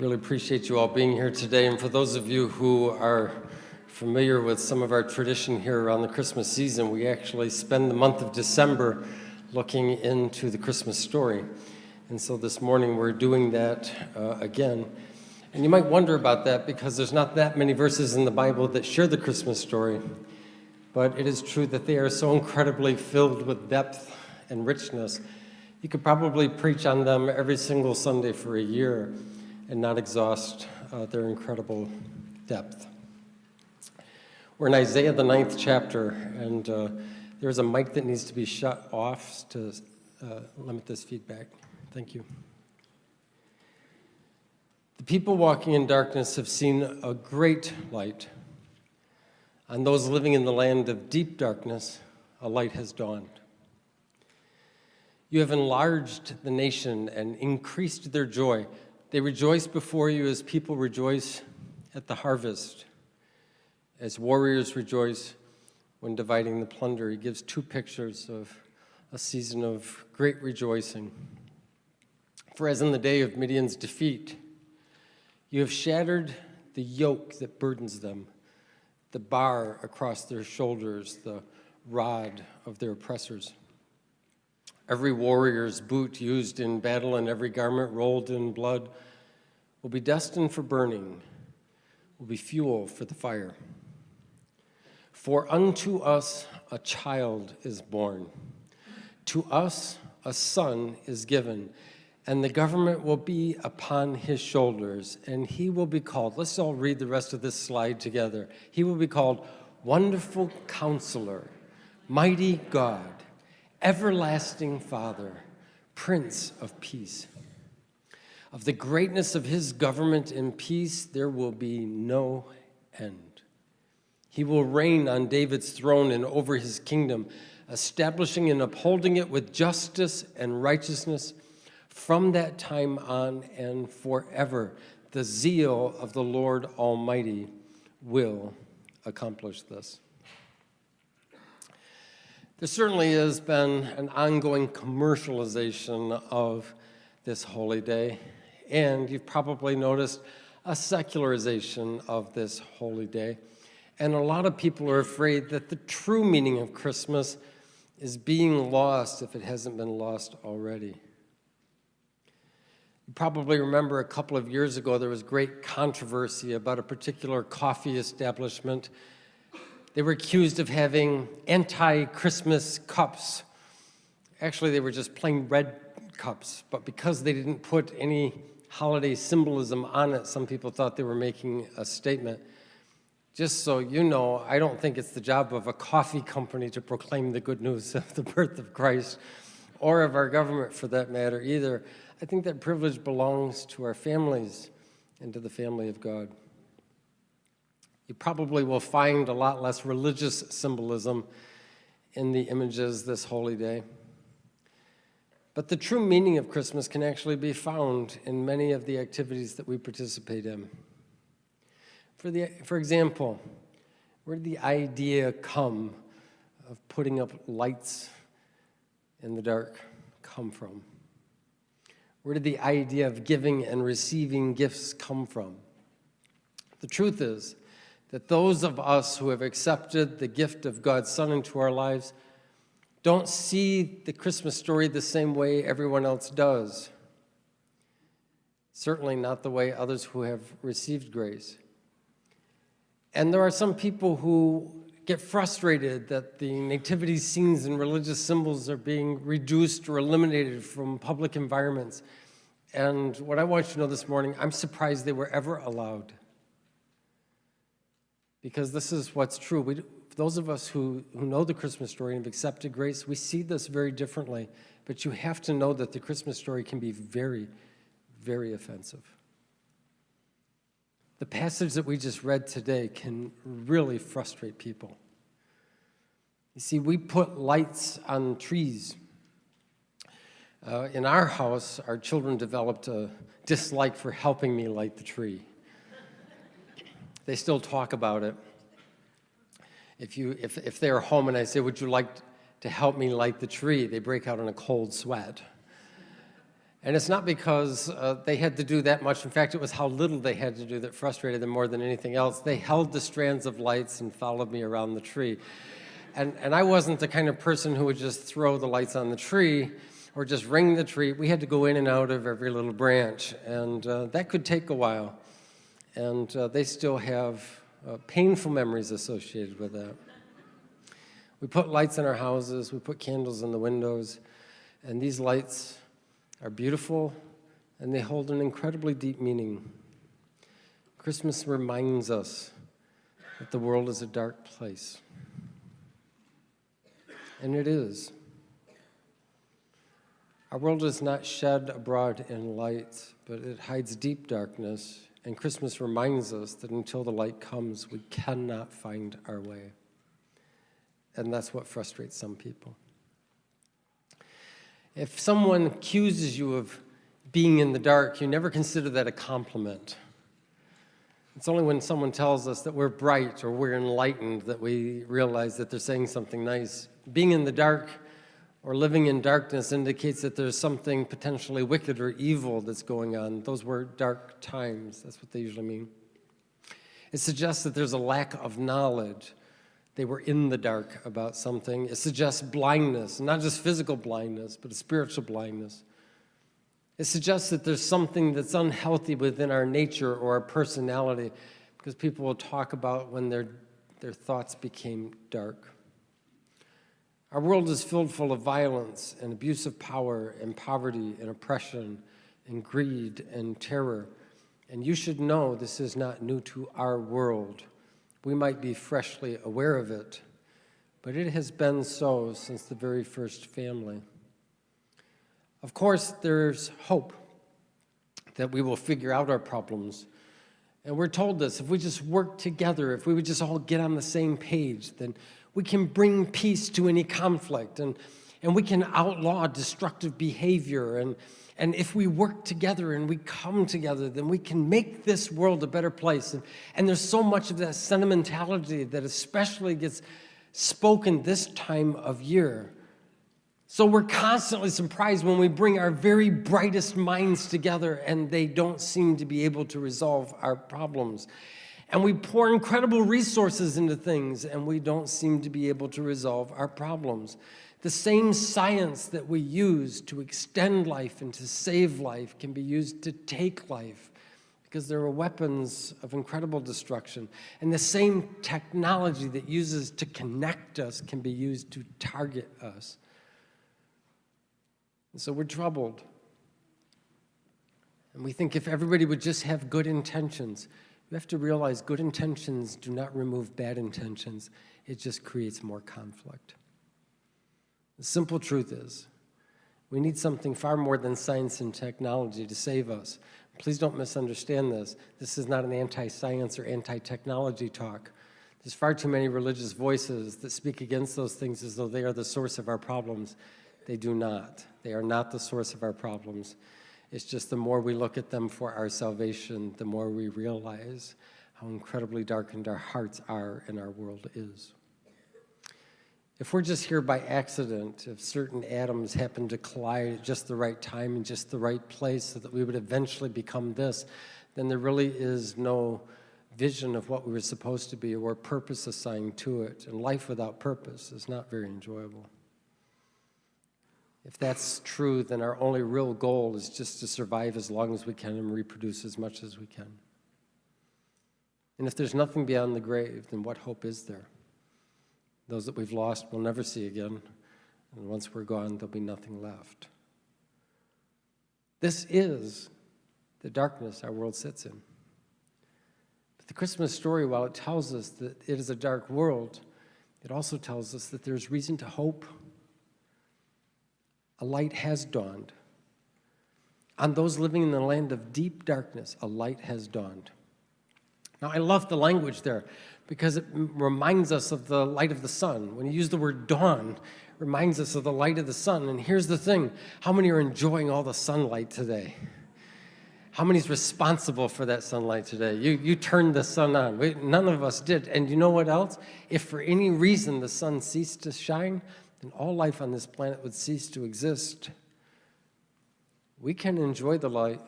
Really appreciate you all being here today. And for those of you who are familiar with some of our tradition here around the Christmas season, we actually spend the month of December looking into the Christmas story. And so this morning we're doing that uh, again. And you might wonder about that because there's not that many verses in the Bible that share the Christmas story. But it is true that they are so incredibly filled with depth and richness. You could probably preach on them every single Sunday for a year and not exhaust uh, their incredible depth. We're in Isaiah, the ninth chapter, and uh, there's a mic that needs to be shut off to uh, limit this feedback. Thank you. The people walking in darkness have seen a great light. On those living in the land of deep darkness, a light has dawned. You have enlarged the nation and increased their joy. They rejoice before you as people rejoice at the harvest, as warriors rejoice when dividing the plunder. He gives two pictures of a season of great rejoicing. For as in the day of Midian's defeat, you have shattered the yoke that burdens them, the bar across their shoulders, the rod of their oppressors. Every warrior's boot used in battle and every garment rolled in blood will be destined for burning, will be fuel for the fire. For unto us a child is born, to us a son is given, and the government will be upon his shoulders, and he will be called, let's all read the rest of this slide together. He will be called Wonderful Counselor, Mighty God, Everlasting Father, Prince of Peace. Of the greatness of his government and peace, there will be no end. He will reign on David's throne and over his kingdom, establishing and upholding it with justice and righteousness from that time on and forever, the zeal of the Lord Almighty will accomplish this. There certainly has been an ongoing commercialization of this holy day, and you've probably noticed a secularization of this holy day. And a lot of people are afraid that the true meaning of Christmas is being lost if it hasn't been lost already. You probably remember a couple of years ago there was great controversy about a particular coffee establishment. They were accused of having anti-Christmas cups. Actually, they were just plain red cups, but because they didn't put any holiday symbolism on it, some people thought they were making a statement. Just so you know, I don't think it's the job of a coffee company to proclaim the good news of the birth of Christ, or of our government for that matter either. I think that privilege belongs to our families and to the family of God. You probably will find a lot less religious symbolism in the images this holy day. But the true meaning of Christmas can actually be found in many of the activities that we participate in. For, the, for example, where did the idea come of putting up lights in the dark come from? Where did the idea of giving and receiving gifts come from? The truth is that those of us who have accepted the gift of God's Son into our lives don't see the Christmas story the same way everyone else does. Certainly not the way others who have received grace. And there are some people who get frustrated that the nativity scenes and religious symbols are being reduced or eliminated from public environments. And what I want you to know this morning, I'm surprised they were ever allowed. Because this is what's true. We, those of us who, who know the Christmas story and have accepted grace, we see this very differently. But you have to know that the Christmas story can be very, very offensive. The passage that we just read today can really frustrate people. You see, we put lights on trees. Uh, in our house, our children developed a dislike for helping me light the tree. They still talk about it. If, you, if, if they're home and I say, would you like to help me light the tree, they break out in a cold sweat. And it's not because uh, they had to do that much. In fact, it was how little they had to do that frustrated them more than anything else. They held the strands of lights and followed me around the tree. And, and I wasn't the kind of person who would just throw the lights on the tree or just ring the tree. We had to go in and out of every little branch, and uh, that could take a while. And uh, they still have uh, painful memories associated with that. We put lights in our houses, we put candles in the windows, and these lights are beautiful and they hold an incredibly deep meaning. Christmas reminds us that the world is a dark place. And it is. Our world is not shed abroad in light, but it hides deep darkness. And Christmas reminds us that until the light comes, we cannot find our way. And that's what frustrates some people. If someone accuses you of being in the dark, you never consider that a compliment. It's only when someone tells us that we're bright or we're enlightened that we realize that they're saying something nice. Being in the dark or living in darkness indicates that there's something potentially wicked or evil that's going on. Those were dark times. That's what they usually mean. It suggests that there's a lack of knowledge they were in the dark about something. It suggests blindness, not just physical blindness, but a spiritual blindness. It suggests that there's something that's unhealthy within our nature or our personality, because people will talk about when their, their thoughts became dark. Our world is filled full of violence and abuse of power and poverty and oppression and greed and terror. And you should know this is not new to our world we might be freshly aware of it, but it has been so since the very first family. Of course, there's hope that we will figure out our problems. And we're told this, if we just work together, if we would just all get on the same page, then we can bring peace to any conflict and, and we can outlaw destructive behavior and, and if we work together and we come together, then we can make this world a better place. And, and there's so much of that sentimentality that especially gets spoken this time of year. So we're constantly surprised when we bring our very brightest minds together and they don't seem to be able to resolve our problems. And we pour incredible resources into things and we don't seem to be able to resolve our problems. The same science that we use to extend life and to save life can be used to take life because there are weapons of incredible destruction. And the same technology that uses to connect us can be used to target us. And so we're troubled. And we think if everybody would just have good intentions, you have to realize good intentions do not remove bad intentions. It just creates more conflict. The simple truth is, we need something far more than science and technology to save us. Please don't misunderstand this. This is not an anti-science or anti-technology talk. There's far too many religious voices that speak against those things as though they are the source of our problems. They do not. They are not the source of our problems. It's just the more we look at them for our salvation, the more we realize how incredibly darkened our hearts are and our world is. If we're just here by accident, if certain atoms happen to collide at just the right time and just the right place so that we would eventually become this, then there really is no vision of what we were supposed to be or purpose assigned to it. And life without purpose is not very enjoyable. If that's true, then our only real goal is just to survive as long as we can and reproduce as much as we can. And if there's nothing beyond the grave, then what hope is there? Those that we've lost we'll never see again. And once we're gone, there'll be nothing left. This is the darkness our world sits in. But the Christmas story, while it tells us that it is a dark world, it also tells us that there's reason to hope. A light has dawned. On those living in the land of deep darkness, a light has dawned. Now, I love the language there because it reminds us of the light of the sun. When you use the word dawn, reminds us of the light of the sun. And here's the thing, how many are enjoying all the sunlight today? How many is responsible for that sunlight today? You, you turned the sun on. We, none of us did. And you know what else? If for any reason the sun ceased to shine, then all life on this planet would cease to exist. We can enjoy the light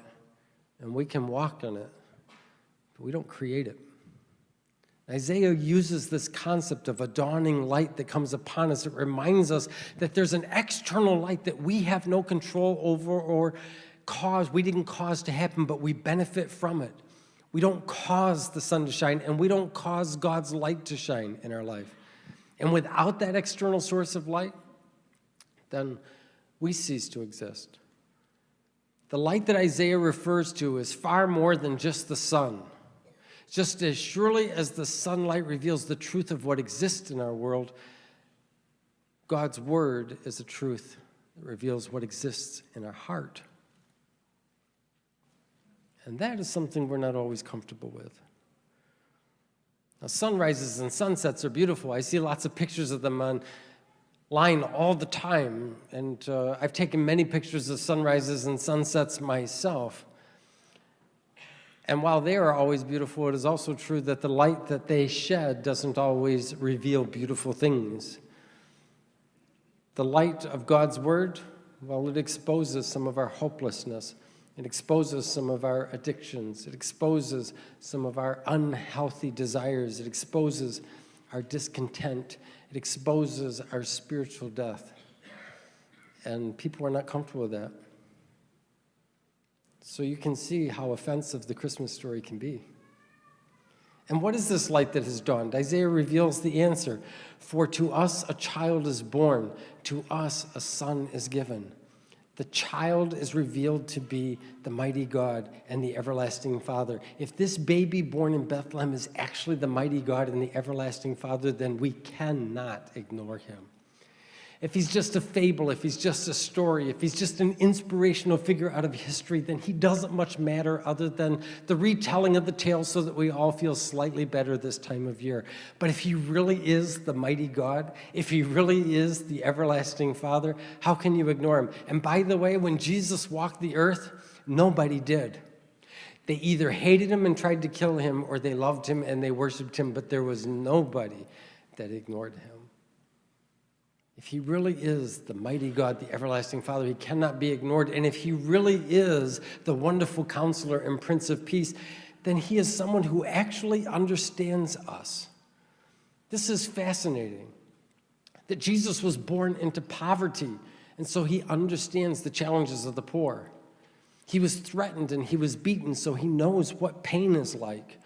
and we can walk in it, but we don't create it. Isaiah uses this concept of a dawning light that comes upon us. It reminds us that there's an external light that we have no control over or cause, we didn't cause to happen, but we benefit from it. We don't cause the sun to shine, and we don't cause God's light to shine in our life. And without that external source of light, then we cease to exist. The light that Isaiah refers to is far more than just the sun. Just as surely as the sunlight reveals the truth of what exists in our world, God's word is a truth that reveals what exists in our heart. And that is something we're not always comfortable with. Now, sunrises and sunsets are beautiful. I see lots of pictures of them online all the time, and uh, I've taken many pictures of sunrises and sunsets myself. And while they are always beautiful, it is also true that the light that they shed doesn't always reveal beautiful things. The light of God's Word, well, it exposes some of our hopelessness. It exposes some of our addictions. It exposes some of our unhealthy desires. It exposes our discontent. It exposes our spiritual death. And people are not comfortable with that. So you can see how offensive the Christmas story can be. And what is this light that has dawned? Isaiah reveals the answer. For to us a child is born, to us a son is given. The child is revealed to be the mighty God and the everlasting Father. If this baby born in Bethlehem is actually the mighty God and the everlasting Father, then we cannot ignore him if he's just a fable, if he's just a story, if he's just an inspirational figure out of history, then he doesn't much matter other than the retelling of the tale so that we all feel slightly better this time of year. But if he really is the mighty God, if he really is the everlasting Father, how can you ignore him? And by the way, when Jesus walked the earth, nobody did. They either hated him and tried to kill him, or they loved him and they worshiped him, but there was nobody that ignored him. If he really is the mighty God, the everlasting Father, he cannot be ignored. And if he really is the wonderful counselor and Prince of Peace, then he is someone who actually understands us. This is fascinating, that Jesus was born into poverty, and so he understands the challenges of the poor. He was threatened and he was beaten, so he knows what pain is like.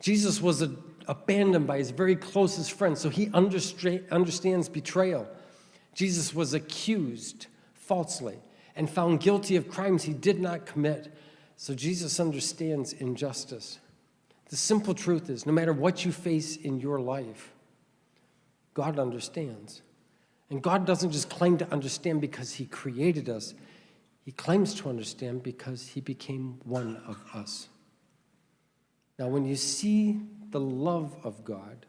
Jesus was abandoned by his very closest friends, so he understands betrayal. Jesus was accused falsely and found guilty of crimes he did not commit. So Jesus understands injustice. The simple truth is, no matter what you face in your life, God understands. And God doesn't just claim to understand because he created us. He claims to understand because he became one of us. Now, when you see the love of God,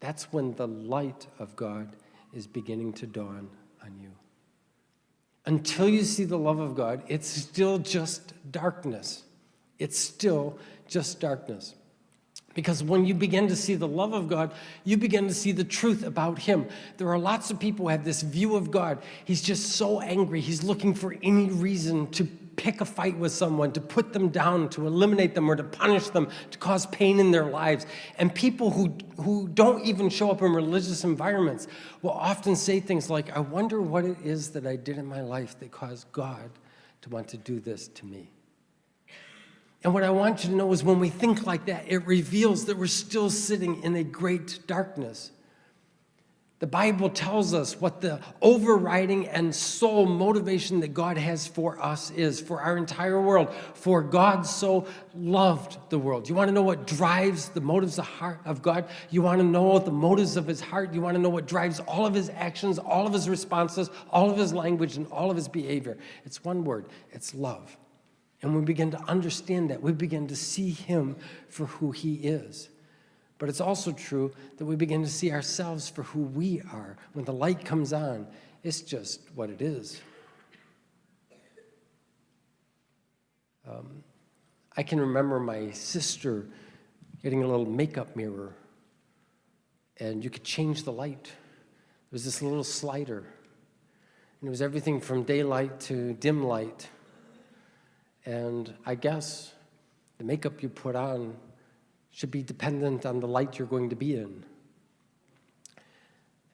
that's when the light of God is beginning to dawn on you. Until you see the love of God, it's still just darkness. It's still just darkness. Because when you begin to see the love of God, you begin to see the truth about Him. There are lots of people who have this view of God. He's just so angry. He's looking for any reason to pick a fight with someone, to put them down, to eliminate them, or to punish them, to cause pain in their lives. And people who, who don't even show up in religious environments will often say things like, I wonder what it is that I did in my life that caused God to want to do this to me. And what I want you to know is when we think like that, it reveals that we're still sitting in a great darkness. The Bible tells us what the overriding and sole motivation that God has for us is, for our entire world. For God so loved the world. You want to know what drives the motives of, heart of God? You want to know the motives of his heart? You want to know what drives all of his actions, all of his responses, all of his language, and all of his behavior? It's one word. It's love. And we begin to understand that. We begin to see him for who he is. But it's also true that we begin to see ourselves for who we are. When the light comes on, it's just what it is. Um, I can remember my sister getting a little makeup mirror, and you could change the light. There was this little slider, and it was everything from daylight to dim light. And I guess the makeup you put on should be dependent on the light you're going to be in.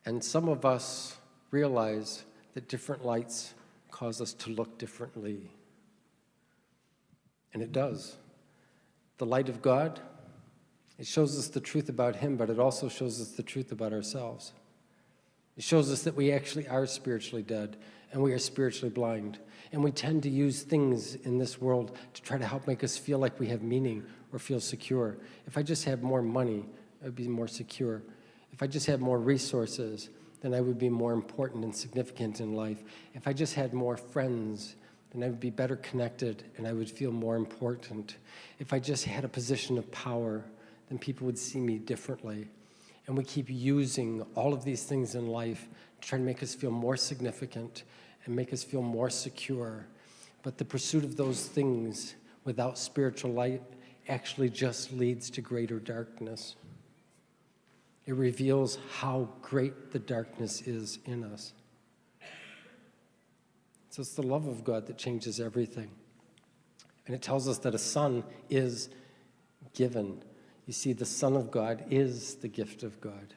And some of us realize that different lights cause us to look differently. And it does. The light of God, it shows us the truth about Him, but it also shows us the truth about ourselves. It shows us that we actually are spiritually dead and we are spiritually blind. And we tend to use things in this world to try to help make us feel like we have meaning or feel secure. If I just had more money, I would be more secure. If I just had more resources, then I would be more important and significant in life. If I just had more friends, then I would be better connected and I would feel more important. If I just had a position of power, then people would see me differently. And we keep using all of these things in life to try to make us feel more significant and make us feel more secure. But the pursuit of those things without spiritual light actually just leads to greater darkness. It reveals how great the darkness is in us. So it's the love of God that changes everything. And it tells us that a son is given. You see, the Son of God is the gift of God.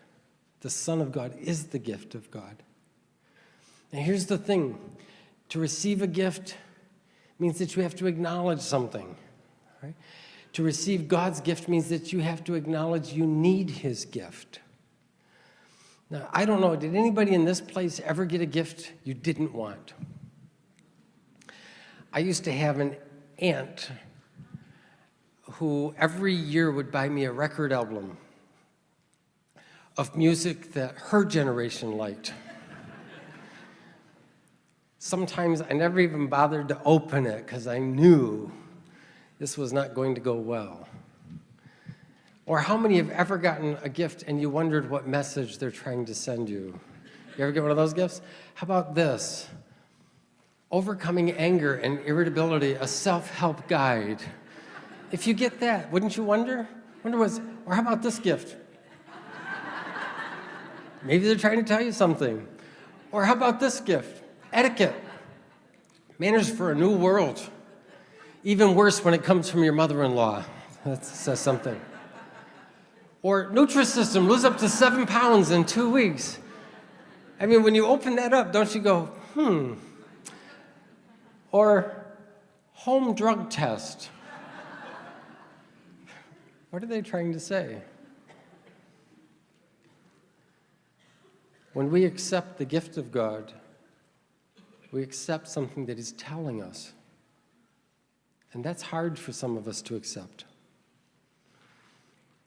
The Son of God is the gift of God. And here's the thing to receive a gift means that you have to acknowledge something. Right? To receive God's gift means that you have to acknowledge you need His gift. Now, I don't know, did anybody in this place ever get a gift you didn't want? I used to have an aunt who every year would buy me a record album of music that her generation liked. Sometimes I never even bothered to open it because I knew this was not going to go well. Or how many have ever gotten a gift and you wondered what message they're trying to send you? You ever get one of those gifts? How about this? Overcoming anger and irritability, a self-help guide. If you get that, wouldn't you wonder? Wonder what's, or how about this gift? Maybe they're trying to tell you something. Or how about this gift? Etiquette. Manners for a new world. Even worse when it comes from your mother-in-law. That says something. Or Nutrisystem, lose up to seven pounds in two weeks. I mean, when you open that up, don't you go, hmm. Or home drug test. what are they trying to say? When we accept the gift of God, we accept something that He's telling us. And that's hard for some of us to accept.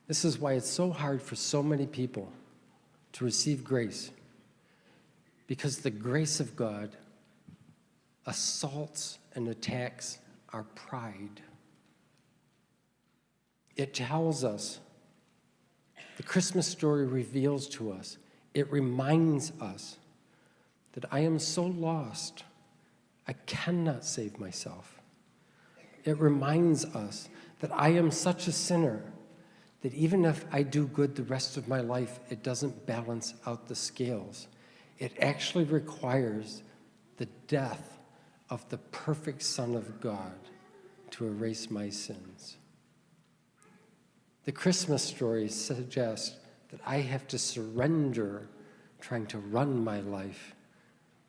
This is why it's so hard for so many people to receive grace. Because the grace of God assaults and attacks our pride. It tells us, the Christmas story reveals to us, it reminds us that I am so lost, I cannot save myself. It reminds us that I am such a sinner that even if I do good the rest of my life, it doesn't balance out the scales. It actually requires the death of the perfect Son of God to erase my sins. The Christmas story suggests that I have to surrender trying to run my life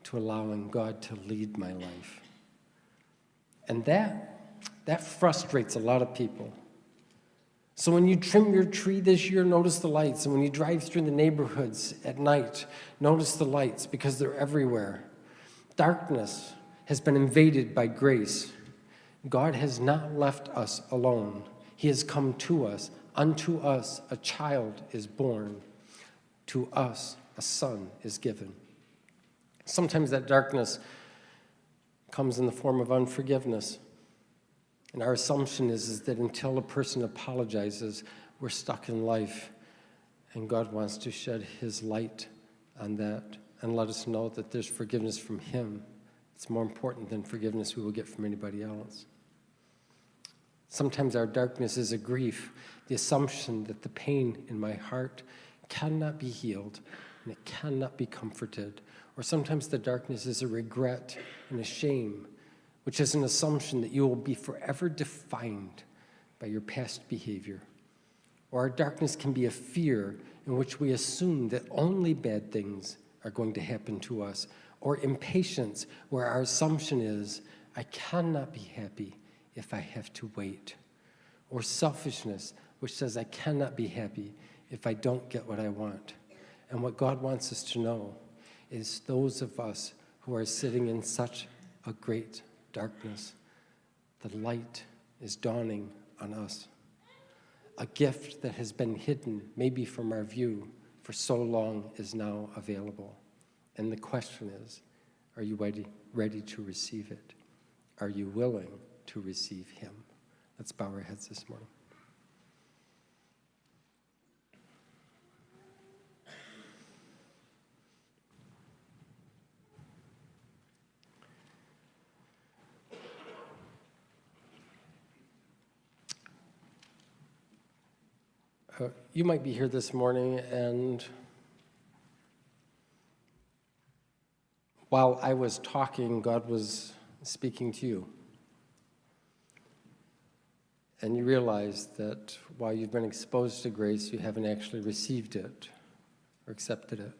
to allowing God to lead my life. And that, that frustrates a lot of people. So when you trim your tree this year, notice the lights. And when you drive through the neighborhoods at night, notice the lights because they're everywhere. Darkness has been invaded by grace. God has not left us alone. He has come to us. Unto us a child is born. To us a son is given. Sometimes that darkness comes in the form of unforgiveness. And our assumption is, is that until a person apologizes, we're stuck in life. And God wants to shed his light on that and let us know that there's forgiveness from him. It's more important than forgiveness we will get from anybody else. Sometimes our darkness is a grief, the assumption that the pain in my heart cannot be healed and it cannot be comforted or sometimes the darkness is a regret and a shame, which is an assumption that you will be forever defined by your past behavior. Or our darkness can be a fear in which we assume that only bad things are going to happen to us. Or impatience, where our assumption is, I cannot be happy if I have to wait. Or selfishness, which says, I cannot be happy if I don't get what I want. And what God wants us to know is those of us who are sitting in such a great darkness, the light is dawning on us. A gift that has been hidden, maybe from our view, for so long is now available. And the question is, are you ready, ready to receive it? Are you willing to receive him? Let's bow our heads this morning. Uh, you might be here this morning and while I was talking, God was speaking to you. And you realize that while you've been exposed to grace, you haven't actually received it or accepted it.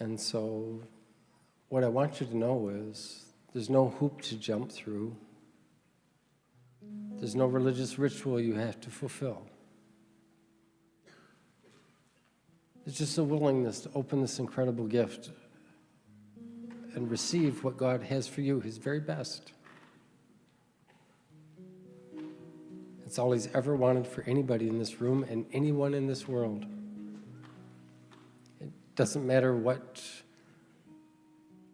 And so, what I want you to know is there's no hoop to jump through. There's no religious ritual you have to fulfill. It's just a willingness to open this incredible gift and receive what God has for you, His very best. It's all He's ever wanted for anybody in this room and anyone in this world. It doesn't matter what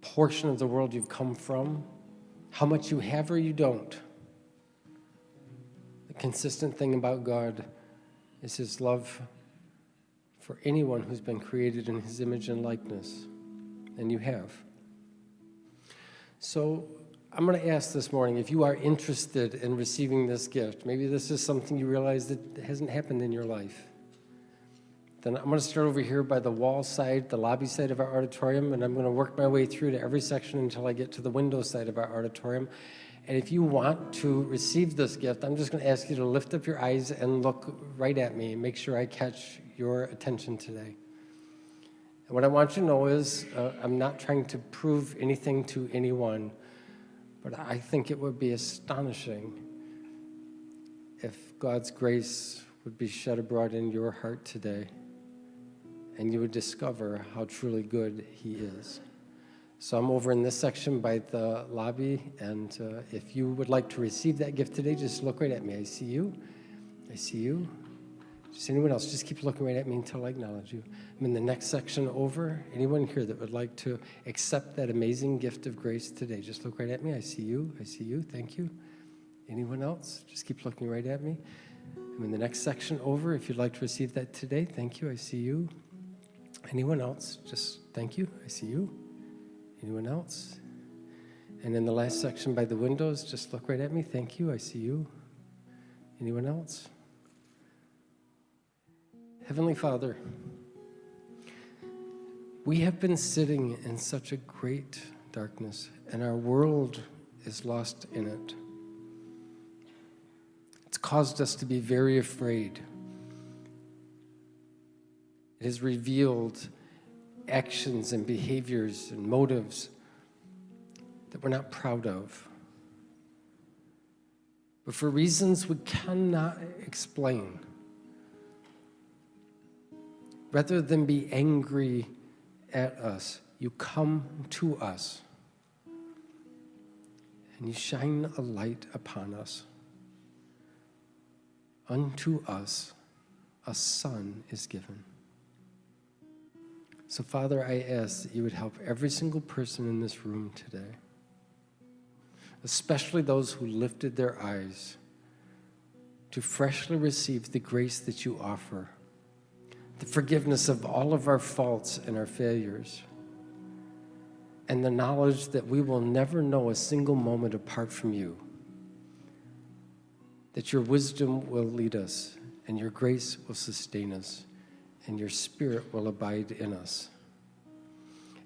portion of the world you've come from, how much you have or you don't. Consistent thing about God is His love for anyone who's been created in his image and likeness, and you have. So I'm going to ask this morning if you are interested in receiving this gift, maybe this is something you realize that hasn't happened in your life. Then I'm going to start over here by the wall side, the lobby side of our auditorium, and I'm going to work my way through to every section until I get to the window side of our auditorium. And if you want to receive this gift, I'm just going to ask you to lift up your eyes and look right at me and make sure I catch your attention today. And what I want you to know is uh, I'm not trying to prove anything to anyone, but I think it would be astonishing if God's grace would be shed abroad in your heart today and you would discover how truly good He is. So I'm over in this section by the lobby, and uh, if you would like to receive that gift today, just look right at me. I see you. I see you. Just anyone else, just keep looking right at me until I acknowledge you. I'm in the next section over. Anyone here that would like to accept that amazing gift of grace today, just look right at me. I see you. I see you. Thank you. Anyone else? Just keep looking right at me. I'm in the next section over. If you'd like to receive that today, thank you. I see you. Anyone else? Just thank you. I see you. Anyone else? And in the last section by the windows, just look right at me. Thank you. I see you. Anyone else? Heavenly Father, we have been sitting in such a great darkness, and our world is lost in it. It's caused us to be very afraid. It has revealed actions and behaviors and motives that we're not proud of. But for reasons we cannot explain, rather than be angry at us, you come to us and you shine a light upon us. Unto us a son is given. So, Father, I ask that you would help every single person in this room today, especially those who lifted their eyes, to freshly receive the grace that you offer the forgiveness of all of our faults and our failures, and the knowledge that we will never know a single moment apart from you, that your wisdom will lead us, and your grace will sustain us, and your spirit will abide in us.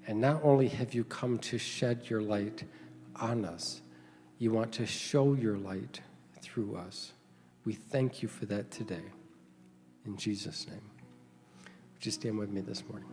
And not only have you come to shed your light on us, you want to show your light through us. We thank you for that today. In Jesus' name. Would you stand with me this morning?